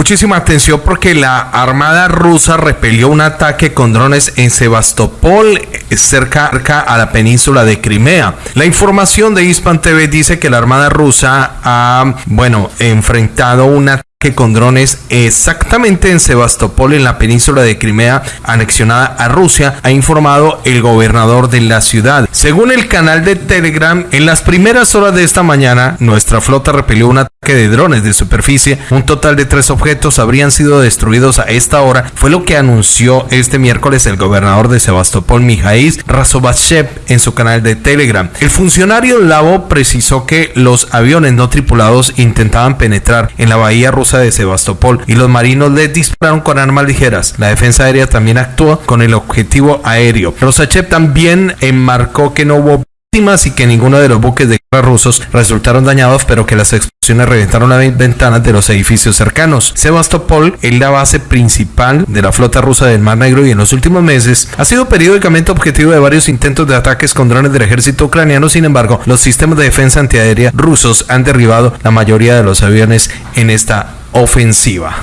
Muchísima atención porque la Armada rusa repelió un ataque con drones en Sebastopol, cerca, a la península de Crimea. La información de Hispan TV dice que la Armada rusa ha, bueno, enfrentado un ataque que con drones exactamente en Sebastopol, en la península de Crimea, anexionada a Rusia, ha informado el gobernador de la ciudad. Según el canal de Telegram, en las primeras horas de esta mañana, nuestra flota repelió un ataque de drones de superficie. Un total de tres objetos habrían sido destruidos a esta hora, fue lo que anunció este miércoles el gobernador de Sebastopol, Mijaís Razovashev, en su canal de Telegram. El funcionario Lavo precisó que los aviones no tripulados intentaban penetrar en la bahía rusa de Sebastopol y los marinos le dispararon con armas ligeras. La defensa aérea también actuó con el objetivo aéreo. Rosachev también enmarcó que no hubo y que ninguno de los buques de guerra rusos resultaron dañados, pero que las explosiones reventaron las ventanas de los edificios cercanos. Sebastopol es la base principal de la flota rusa del Mar Negro y en los últimos meses ha sido periódicamente objetivo de varios intentos de ataques con drones del ejército ucraniano. Sin embargo, los sistemas de defensa antiaérea rusos han derribado la mayoría de los aviones en esta ofensiva.